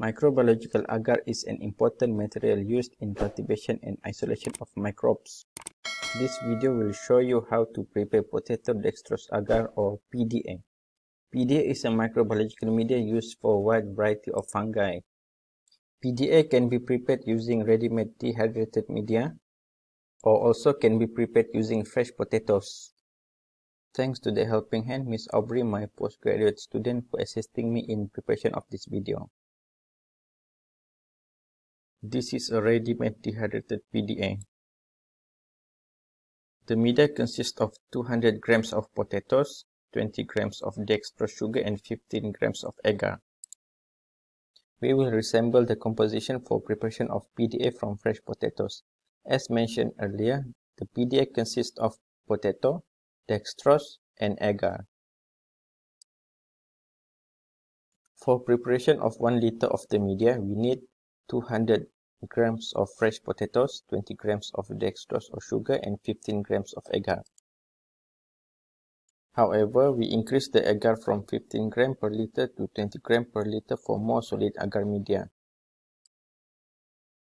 Microbiological agar is an important material used in cultivation and isolation of microbes. This video will show you how to prepare potato dextrose agar or PDA. PDA is a microbiological media used for a wide variety of fungi. PDA can be prepared using ready-made dehydrated media or also can be prepared using fresh potatoes. Thanks to the helping hand, Miss Aubrey, my postgraduate student, for assisting me in preparation of this video. This is a ready-made dehydrated PDA. The media consists of 200 grams of potatoes, 20 grams of dextrose sugar and 15 grams of agar. We will resemble the composition for preparation of PDA from fresh potatoes. As mentioned earlier, the PDA consists of potato, dextrose, and agar. For preparation of 1 liter of the media, we need 200 grams of fresh potatoes, 20 grams of dextrose or sugar, and 15 grams of agar. However, we increase the agar from 15 gram per liter to 20 gram per liter for more solid agar media.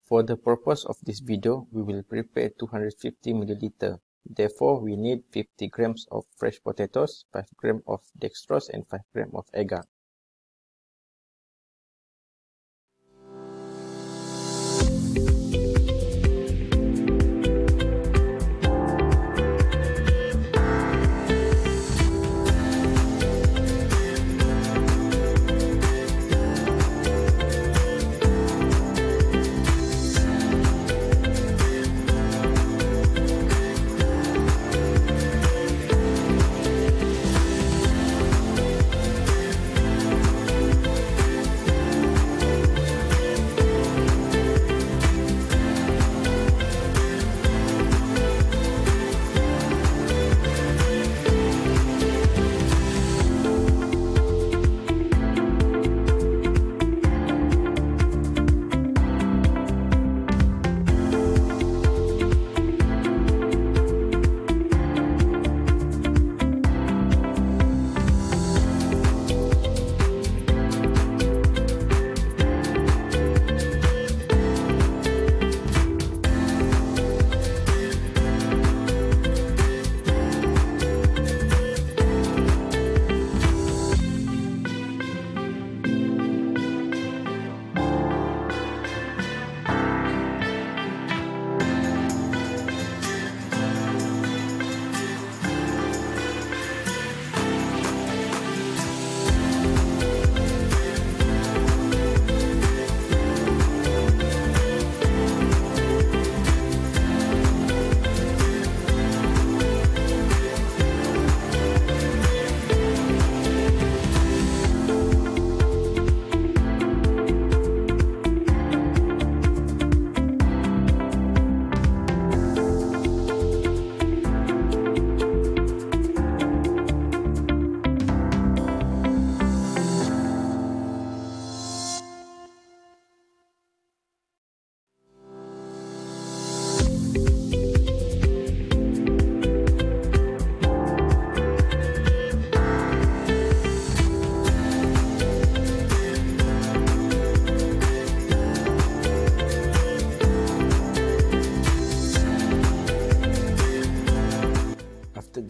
For the purpose of this video, we will prepare 250 milliliter. Therefore, we need 50 grams of fresh potatoes, 5 grams of dextrose, and 5 grams of agar.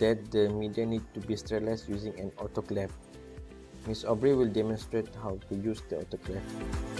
That the media need to be sterilized using an autoclave. Miss Aubrey will demonstrate how to use the autoclave.